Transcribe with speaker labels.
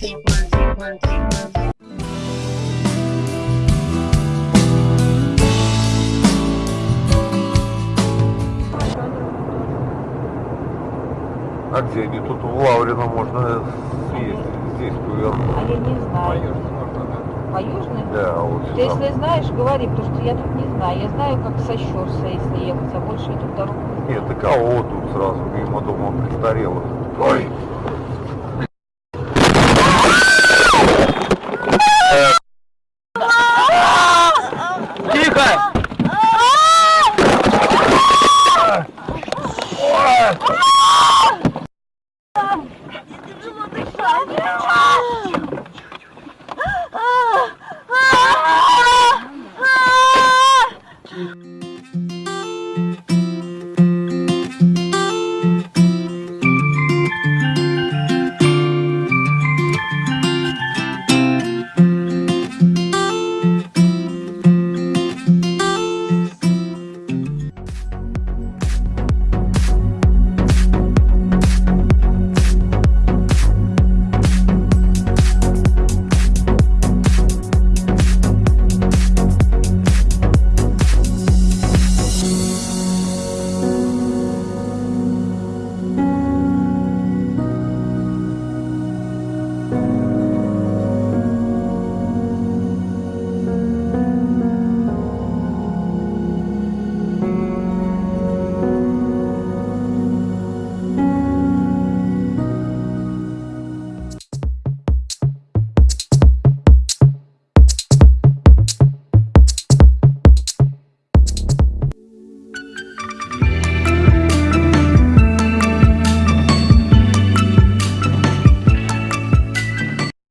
Speaker 1: А где они? Тут в Лаврино можно съездить. Здесь повернуть.
Speaker 2: А я не знаю. По Южной?
Speaker 1: Да, а вот
Speaker 2: Ты
Speaker 1: сюда.
Speaker 2: если знаешь, говори, потому что я тут не знаю. Я знаю, как со Щерса, если ехать, а больше я тут дорогу не
Speaker 1: Нет, так а вот тут сразу мимо дома престарелых. Ой, love you.